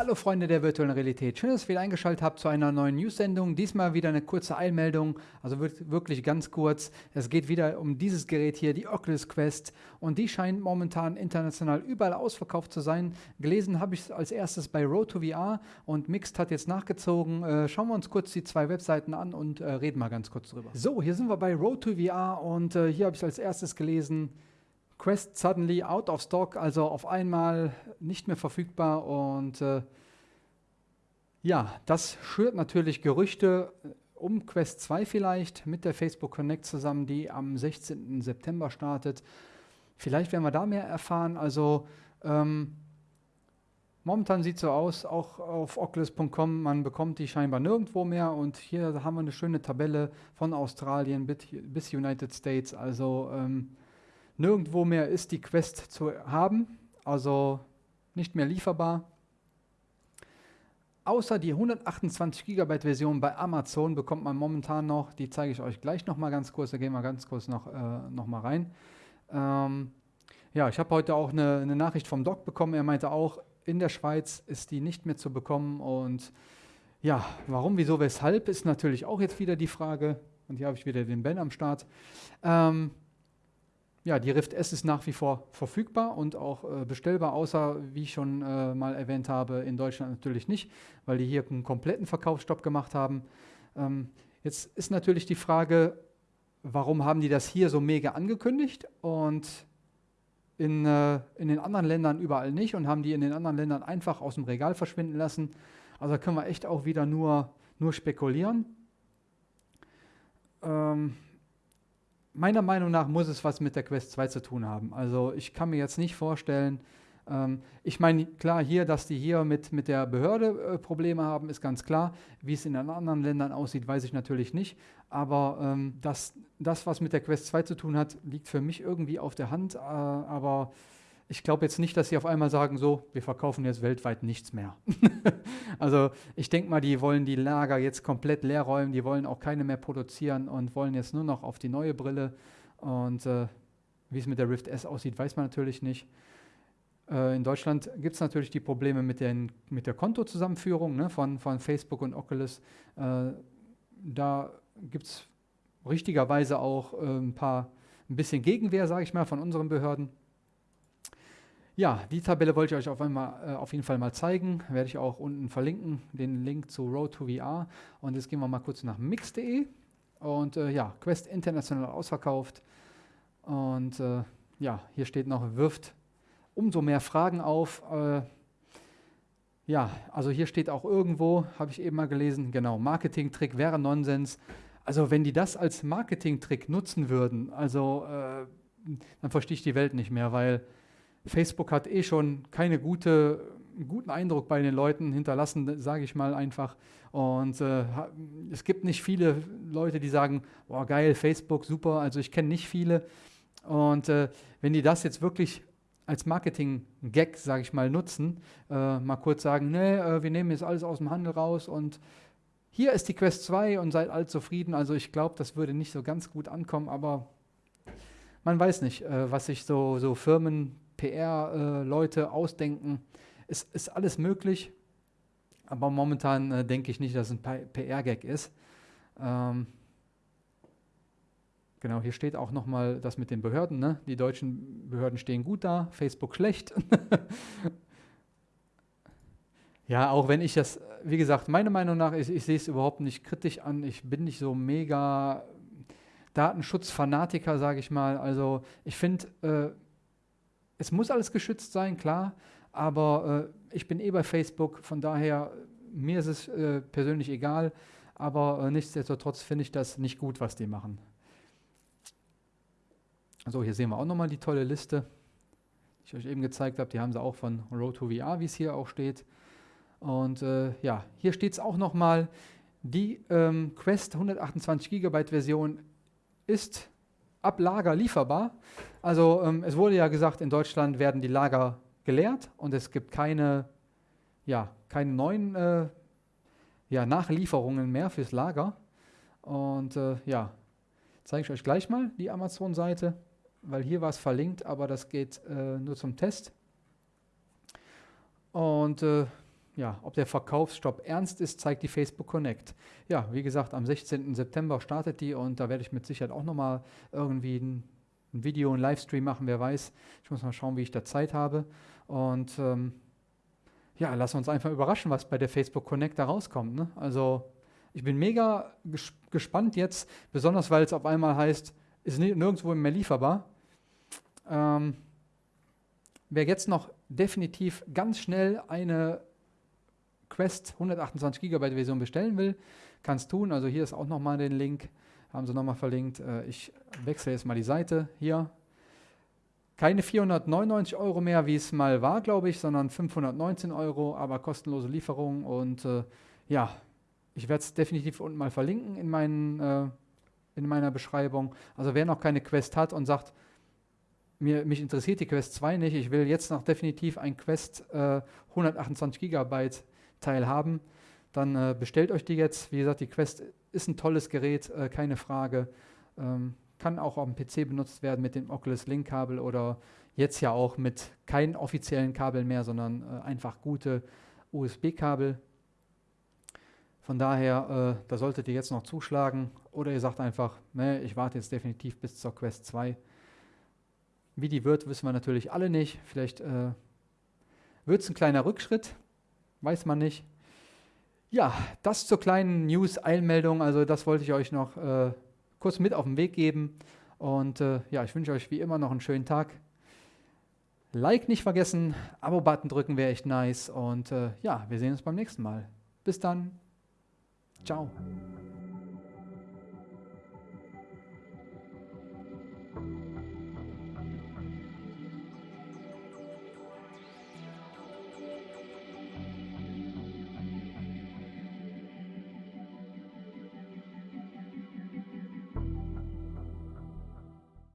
Hallo Freunde der virtuellen Realität, schön, dass ihr wieder eingeschaltet habt zu einer neuen News-Sendung. Diesmal wieder eine kurze Eilmeldung, also wird wirklich ganz kurz. Es geht wieder um dieses Gerät hier, die Oculus Quest und die scheint momentan international überall ausverkauft zu sein. Gelesen habe ich es als erstes bei Road to VR und Mixed hat jetzt nachgezogen. Äh, schauen wir uns kurz die zwei Webseiten an und äh, reden mal ganz kurz drüber. So, hier sind wir bei Road to VR und äh, hier habe ich es als erstes gelesen. Quest suddenly out of stock, also auf einmal nicht mehr verfügbar und äh, ja, das schürt natürlich Gerüchte äh, um Quest 2 vielleicht mit der Facebook Connect zusammen, die am 16. September startet. Vielleicht werden wir da mehr erfahren. Also ähm, momentan sieht es so aus, auch auf oculus.com, man bekommt die scheinbar nirgendwo mehr. Und hier haben wir eine schöne Tabelle von Australien bis United States. Also ähm, Nirgendwo mehr ist die Quest zu haben, also nicht mehr lieferbar. Außer die 128 GB Version bei Amazon bekommt man momentan noch, die zeige ich euch gleich noch mal ganz kurz, da gehen wir ganz kurz noch, äh, noch mal rein. Ähm, ja, ich habe heute auch eine, eine, Nachricht vom Doc bekommen, er meinte auch, in der Schweiz ist die nicht mehr zu bekommen und ja, warum, wieso, weshalb ist natürlich auch jetzt wieder die Frage und hier habe ich wieder den Ben am Start. Ähm, ja, die Rift S ist nach wie vor verfügbar und auch äh, bestellbar, außer, wie ich schon äh, mal erwähnt habe, in Deutschland natürlich nicht, weil die hier einen kompletten Verkaufsstopp gemacht haben. Ähm, jetzt ist natürlich die Frage, warum haben die das hier so mega angekündigt und in, äh, in den anderen Ländern überall nicht und haben die in den anderen Ländern einfach aus dem Regal verschwinden lassen. Also da können wir echt auch wieder nur, nur spekulieren. Ähm, meiner Meinung nach muss es was mit der Quest 2 zu tun haben. Also ich kann mir jetzt nicht vorstellen, ähm, ich meine, klar, hier, dass die hier mit, mit der Behörde äh, Probleme haben, ist ganz klar. Wie es in anderen Ländern aussieht, weiß ich natürlich nicht. Aber ähm, dass das, was mit der Quest 2 zu tun hat, liegt für mich irgendwie auf der Hand. Äh, aber ich glaube jetzt nicht, dass sie auf einmal sagen, so, wir verkaufen jetzt weltweit nichts mehr. also ich denke mal, die wollen die Lager jetzt komplett leer räumen, die wollen auch keine mehr produzieren und wollen jetzt nur noch auf die neue Brille. Und äh, wie es mit der Rift S aussieht, weiß man natürlich nicht. Äh, in Deutschland gibt es natürlich die Probleme mit, den, mit der Kontozusammenführung ne, von, von Facebook und Oculus. Äh, da gibt es richtigerweise auch äh, ein paar, ein bisschen Gegenwehr, sage ich mal, von unseren Behörden. Ja, die Tabelle wollte ich euch auf, einmal, äh, auf jeden Fall mal zeigen. Werde ich auch unten verlinken, den Link zu Road to VR. Und jetzt gehen wir mal kurz nach mix.de. Und äh, ja, Quest international ausverkauft. Und äh, ja, hier steht noch, wirft umso mehr Fragen auf. Äh, ja, also hier steht auch irgendwo, habe ich eben mal gelesen, genau, Marketing-Trick wäre Nonsens. Also wenn die das als Marketing-Trick nutzen würden, also äh, dann verstehe ich die Welt nicht mehr, weil Facebook hat eh schon keine gute, guten Eindruck bei den Leuten hinterlassen, sage ich mal einfach. Und äh, es gibt nicht viele Leute, die sagen, boah geil, Facebook, super. Also ich kenne nicht viele. Und äh, wenn die das jetzt wirklich als Marketing-Gag, sage ich mal, nutzen, äh, mal kurz sagen, nee, äh, wir nehmen jetzt alles aus dem Handel raus und hier ist die Quest 2 und seid all zufrieden. Also ich glaube, das würde nicht so ganz gut ankommen, aber man weiß nicht, äh, was sich so, so Firmen PR-Leute äh, ausdenken. Es ist alles möglich, aber momentan äh, denke ich nicht, dass es ein PR-Gag ist. Ähm, genau, hier steht auch nochmal das mit den Behörden. Ne? Die deutschen Behörden stehen gut da, Facebook schlecht. ja, auch wenn ich das, wie gesagt, meiner Meinung nach, ich, ich sehe es überhaupt nicht kritisch an. Ich bin nicht so mega Datenschutzfanatiker, sage ich mal. Also ich finde, äh, es muss alles geschützt sein, klar, aber äh, ich bin eh bei Facebook, von daher, mir ist es äh, persönlich egal, aber äh, nichtsdestotrotz finde ich das nicht gut, was die machen. Also hier sehen wir auch nochmal die tolle Liste, die ich euch eben gezeigt habe. Die haben sie auch von Road to VR, wie es hier auch steht. Und äh, ja, hier steht es auch nochmal, die ähm, Quest 128 GB Version ist ab Lager lieferbar. Also ähm, es wurde ja gesagt, in Deutschland werden die Lager geleert und es gibt keine, ja, keine neuen äh, ja, Nachlieferungen mehr fürs Lager. Und äh, ja, zeige ich euch gleich mal die Amazon-Seite, weil hier war es verlinkt, aber das geht äh, nur zum Test. Und äh, ja, ob der Verkaufsstopp ernst ist, zeigt die Facebook Connect. Ja, wie gesagt, am 16. September startet die und da werde ich mit Sicherheit auch nochmal irgendwie ein, ein Video, ein Livestream machen, wer weiß. Ich muss mal schauen, wie ich da Zeit habe. Und ähm, ja, lass uns einfach überraschen, was bei der Facebook Connect da rauskommt. Ne? Also ich bin mega ges gespannt jetzt, besonders weil es auf einmal heißt, ist nirgendwo mehr lieferbar. Ähm, wer jetzt noch definitiv ganz schnell eine Quest 128 GB Version bestellen will, kann es tun. Also hier ist auch nochmal den Link, haben sie nochmal verlinkt. Äh, ich wechsle jetzt mal die Seite hier. Keine 499 Euro mehr, wie es mal war, glaube ich, sondern 519 Euro, aber kostenlose Lieferung. Und äh, ja, ich werde es definitiv unten mal verlinken in, meinen, äh, in meiner Beschreibung. Also wer noch keine Quest hat und sagt, mir, mich interessiert die Quest 2 nicht, ich will jetzt noch definitiv ein Quest äh, 128 GB Teil haben, dann äh, bestellt euch die jetzt. Wie gesagt, die Quest ist ein tolles Gerät, äh, keine Frage. Ähm, kann auch auf dem PC benutzt werden mit dem Oculus Link Kabel oder jetzt ja auch mit keinen offiziellen Kabeln mehr, sondern äh, einfach gute USB-Kabel. Von daher, äh, da solltet ihr jetzt noch zuschlagen oder ihr sagt einfach, ne, ich warte jetzt definitiv bis zur Quest 2. Wie die wird, wissen wir natürlich alle nicht. Vielleicht äh, wird es ein kleiner Rückschritt, weiß man nicht. Ja, das zur kleinen News-Eilmeldung. Also das wollte ich euch noch äh, kurz mit auf den Weg geben. Und äh, ja, ich wünsche euch wie immer noch einen schönen Tag. Like nicht vergessen, Abo-Button drücken wäre echt nice. Und äh, ja, wir sehen uns beim nächsten Mal. Bis dann. Ciao.